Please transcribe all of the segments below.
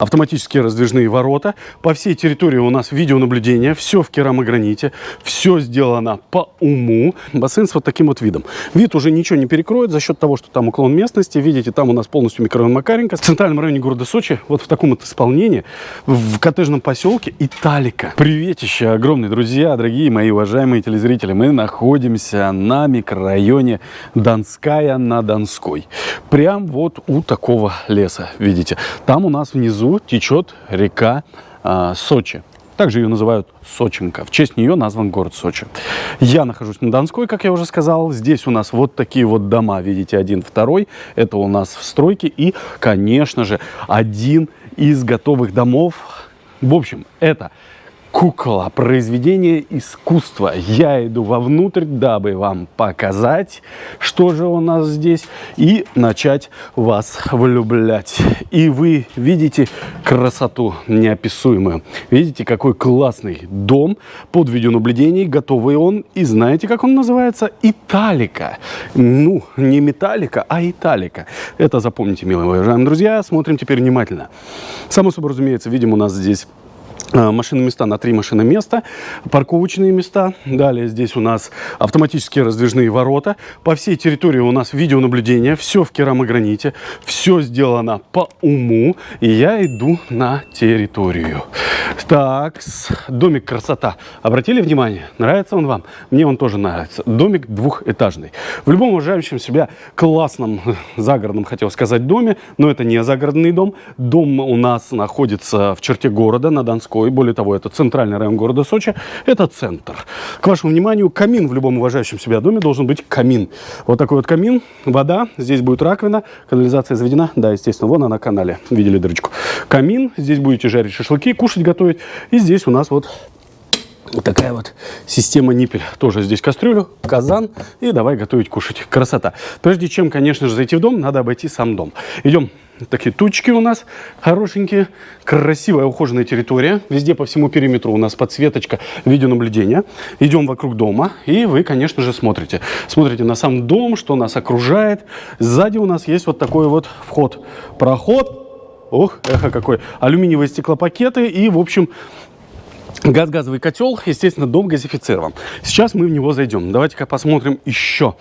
Автоматические раздвижные ворота. По всей территории у нас видеонаблюдение. Все в керамограните. Все сделано по уму. Бассейн с вот таким вот видом. Вид уже ничего не перекроет за счет того, что там уклон местности. Видите, там у нас полностью микрорайон Макаренко. В центральном районе города Сочи, вот в таком вот исполнении, в коттеджном поселке Италика. Приветище огромные, друзья, дорогие мои уважаемые телезрители. Мы находимся на микрорайоне Донская на Донской. Прям вот у такого леса, видите. Там у нас внизу течет река а, Сочи. Также ее называют Сочинка. В честь нее назван город Сочи. Я нахожусь на Донской, как я уже сказал. Здесь у нас вот такие вот дома, видите, один, второй. Это у нас в стройке. И, конечно же, один из готовых домов. В общем, это кукла, произведение искусства. Я иду вовнутрь, дабы вам показать, что же у нас здесь, и начать вас влюблять. И вы видите красоту неописуемую. Видите, какой классный дом под видеонаблюдением, готовый он. И знаете, как он называется? Италика. Ну, не металлика, а италика. Это запомните, милые уважаемые друзья. Смотрим теперь внимательно. Само собой разумеется, видим у нас здесь машины места на три машины места, парковочные места. Далее здесь у нас автоматические раздвижные ворота. По всей территории у нас видеонаблюдение. Все в керамограните. Все сделано по уму. И я иду на территорию. Так, домик красота. Обратили внимание? Нравится он вам? Мне он тоже нравится. Домик двухэтажный. В любом уважающем себя классном загородном, хотел сказать, доме, но это не загородный дом. Дом у нас находится в черте города на Донской Донской. Более того, это центральный район города Сочи. Это центр. К вашему вниманию, камин в любом уважающем себя доме должен быть камин. Вот такой вот камин, вода, здесь будет раковина, канализация заведена. Да, естественно, вон она на канале. Видели дырочку. Камин, здесь будете жарить шашлыки, кушать, готовить. И здесь у нас вот вот такая вот система ниппель. Тоже здесь кастрюлю, казан и давай готовить, кушать. Красота. Прежде чем, конечно же, зайти в дом, надо обойти сам дом. Идем Такие тучки у нас хорошенькие. Красивая ухоженная территория. Везде по всему периметру у нас подсветочка видеонаблюдения. Идем вокруг дома. И вы, конечно же, смотрите. Смотрите на сам дом, что нас окружает. Сзади у нас есть вот такой вот вход. Проход. Ох, эхо какой. Алюминиевые стеклопакеты. И, в общем, газ-газовый котел. Естественно, дом газифицирован. Сейчас мы в него зайдем. Давайте-ка посмотрим еще.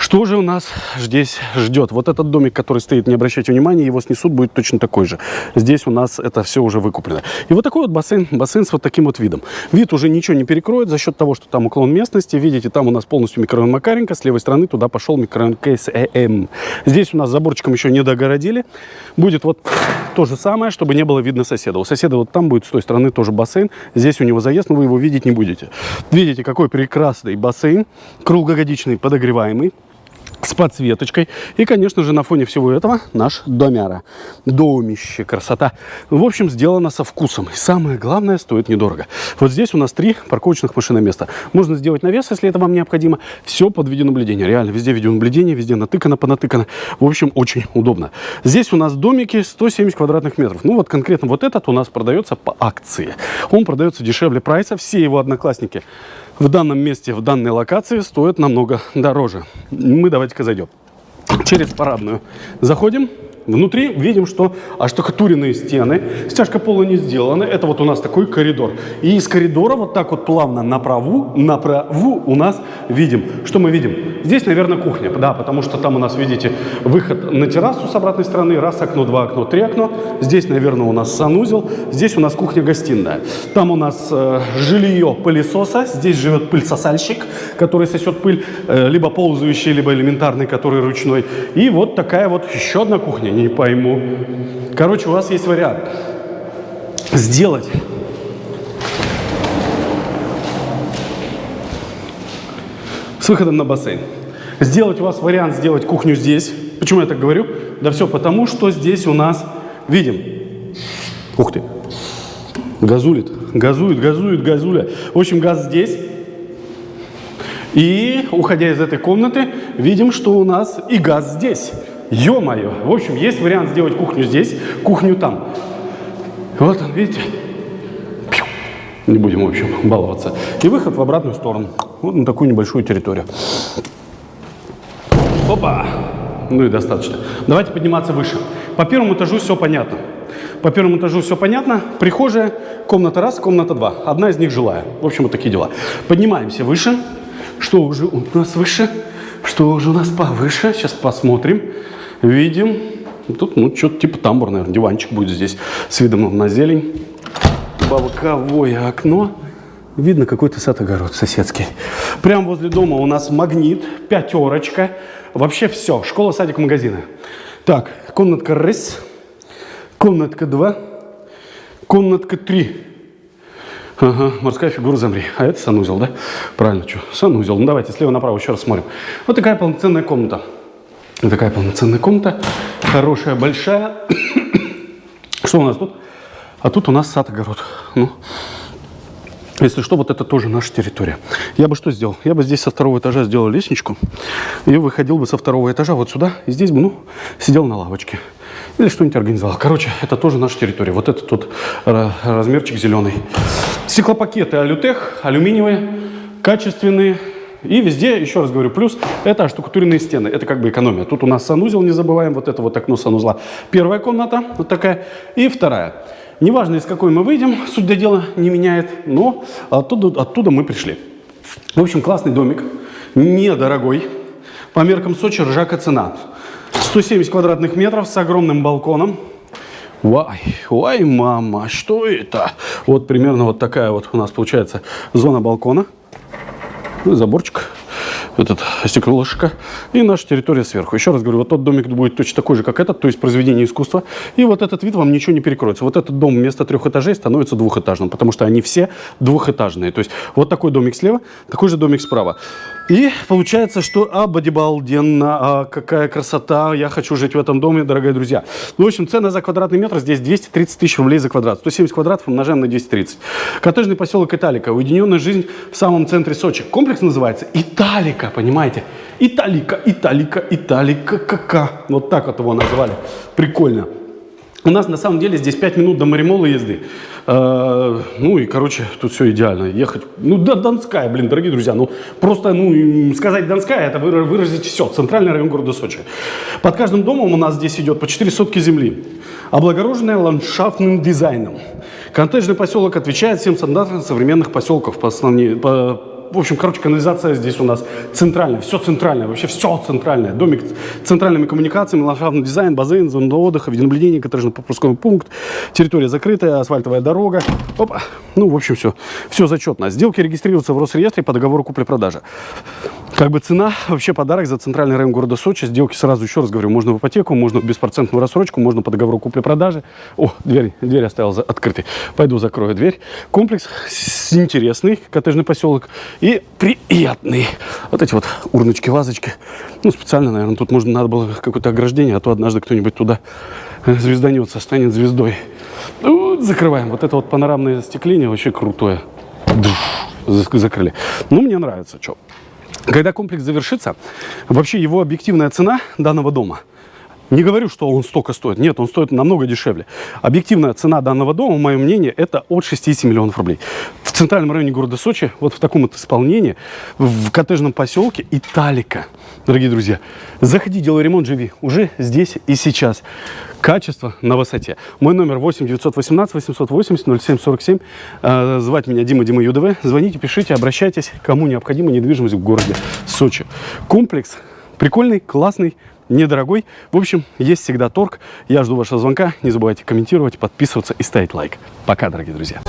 Что же у нас здесь ждет? Вот этот домик, который стоит, не обращайте внимания, его снесут, будет точно такой же. Здесь у нас это все уже выкуплено. И вот такой вот бассейн, бассейн с вот таким вот видом. Вид уже ничего не перекроет за счет того, что там уклон местности. Видите, там у нас полностью микрорайон Макаренко, с левой стороны туда пошел микрорайон КСЭМ. Здесь у нас заборчиком еще не догородили. Будет вот то же самое, чтобы не было видно соседа. У соседа вот там будет с той стороны тоже бассейн. Здесь у него заезд, но вы его видеть не будете. Видите, какой прекрасный бассейн, круглогодичный, подогреваемый с подсветочкой. И, конечно же, на фоне всего этого наш домяра. Домище, красота. В общем, сделано со вкусом. И самое главное, стоит недорого. Вот здесь у нас три парковочных машиноместа. Можно сделать навес, если это вам необходимо. Все под видеонаблюдение. Реально, везде видеонаблюдение, везде натыкано, понатыкано. В общем, очень удобно. Здесь у нас домики 170 квадратных метров. Ну, вот конкретно вот этот у нас продается по акции. Он продается дешевле прайса. Все его одноклассники в данном месте, в данной локации стоят намного дороже. Мы давайте-ка зайдем. Через парадную заходим. Внутри видим, что оштукатуренные стены, стяжка пола не сделана. Это вот у нас такой коридор. И из коридора вот так вот плавно направу, направу у нас видим. Что мы видим? Здесь, наверное, кухня. Да, потому что там у нас, видите, выход на террасу с обратной стороны. Раз окно, два окно, три окно. Здесь, наверное, у нас санузел. Здесь у нас кухня-гостиная. Там у нас э, жилье пылесоса. Здесь живет пыльсосальщик, который сосет пыль. Э, либо ползающий, либо элементарный, который ручной. И вот такая вот еще одна кухня не пойму. Короче, у вас есть вариант. Сделать с выходом на бассейн. Сделать у вас вариант сделать кухню здесь. Почему я так говорю? Да все потому, что здесь у нас, видим, ух ты, газулит, газует, газует, газуля. В общем, газ здесь. И, уходя из этой комнаты, видим, что у нас и газ здесь. Ё-моё! В общем, есть вариант сделать кухню здесь, кухню там. Вот он, видите? Не будем, в общем, баловаться. И выход в обратную сторону. Вот на такую небольшую территорию. Опа! Ну и достаточно. Давайте подниматься выше. По первому этажу все понятно. По первому этажу все понятно. Прихожая, комната раз, комната два. Одна из них жилая. В общем, вот такие дела. Поднимаемся выше. Что уже у нас выше? Что уже у нас повыше? Сейчас посмотрим. Видим. Тут, ну, что-то типа тамбур, наверное. Диванчик будет здесь с видом на зелень. Боковое окно. Видно какой-то сад-огород соседский. Прямо возле дома у нас магнит, пятерочка. Вообще все. Школа, садик, магазины. Так, комнатка раз, комнатка два, комнатка три. Ага, морская фигура замри. А это санузел, да? Правильно, что? Санузел. Ну давайте слева направо еще раз смотрим. Вот такая полноценная комната. Вот такая полноценная комната. Хорошая, большая. Что у нас тут? А тут у нас сад-огород. Ну, если что, вот это тоже наша территория. Я бы что сделал? Я бы здесь со второго этажа сделал лестничку и выходил бы со второго этажа вот сюда. И здесь бы, ну, сидел на лавочке. Или что-нибудь организовал. Короче, это тоже наша территория. Вот этот тут размерчик зеленый. Стеклопакеты Алютех, алюминиевые, качественные. И везде, еще раз говорю, плюс это штукатуренные стены. Это как бы экономия. Тут у нас санузел, не забываем, вот это вот окно санузла. Первая комната, вот такая. И вторая. Неважно, из какой мы выйдем, суть до дела не меняет, но оттуда, оттуда мы пришли. В общем, классный домик, недорогой. По меркам Сочи ржака цена. 170 квадратных метров с огромным балконом. Вай, вай, мама, что это? Вот примерно вот такая вот у нас получается зона балкона. Заборчик этот стеклышко, и наша территория сверху. Еще раз говорю, вот тот домик будет точно такой же, как этот, то есть произведение искусства, и вот этот вид вам ничего не перекроется. Вот этот дом вместо трех этажей становится двухэтажным, потому что они все двухэтажные. То есть вот такой домик слева, такой же домик справа. И получается, что обалденно, а какая красота, я хочу жить в этом доме, дорогие друзья. Ну, в общем, цена за квадратный метр здесь 230 тысяч рублей за квадрат. 170 квадратов умножаем на 230. Коттеджный поселок Италика, уединенная жизнь в самом центре Сочи. Комплекс называется Италика, понимаете? Италика, Италика, Италика, кака. Вот так вот его называли. Прикольно. У нас на самом деле здесь 5 минут до Маримола езды. Э, ну и, короче, тут все идеально. Ехать, ну, да, Донская, блин, дорогие друзья. Ну, просто, ну, сказать Донская, это выразить все. Центральный район города Сочи. Под каждым домом у нас здесь идет по 4 сотки земли. Облагороженная ландшафтным дизайном. Коттеджный поселок отвечает всем стандартам современных поселков по, основнее, по в общем, короче, канализация здесь у нас центральная, все центральное, вообще все центральное. Домик с центральными коммуникациями, ландшафтный дизайн, бассейн, зона отдыха, видеонаблюдение, коттеджно-пропусковый пункт, территория закрытая, асфальтовая дорога. Опа. Ну, в общем, все, все зачетно. Сделки регистрируются в Росреестре по договору купли-продажи. Как бы цена, вообще подарок за центральный район города Сочи. Сделки сразу, еще раз говорю, можно в ипотеку, можно в беспроцентную рассрочку, можно по договору купли-продажи. О, дверь, дверь оставил за, открытой. Пойду закрою дверь. Комплекс интересный, коттеджный поселок и приятный. Вот эти вот урночки, вазочки. Ну, специально, наверное, тут можно, надо было какое-то ограждение, а то однажды кто-нибудь туда звезданется, станет звездой. Ну, закрываем. Вот это вот панорамное остекление вообще крутое. Закрыли. Ну, мне нравится. Что? Когда комплекс завершится, вообще его объективная цена данного дома – не говорю, что он столько стоит. Нет, он стоит намного дешевле. Объективная цена данного дома, мое мнение, это от 60 миллионов рублей. В центральном районе города Сочи, вот в таком вот исполнении, в коттеджном поселке Италика, дорогие друзья. Заходи, делай ремонт, живи. Уже здесь и сейчас. Качество на высоте. Мой номер 8 918 880 0747. Э, звать меня Дима Дима ЮДВ. Звоните, пишите, обращайтесь, кому необходима недвижимость в городе Сочи. Комплекс прикольный, классный, недорогой. В общем, есть всегда торг. Я жду вашего звонка. Не забывайте комментировать, подписываться и ставить лайк. Пока, дорогие друзья.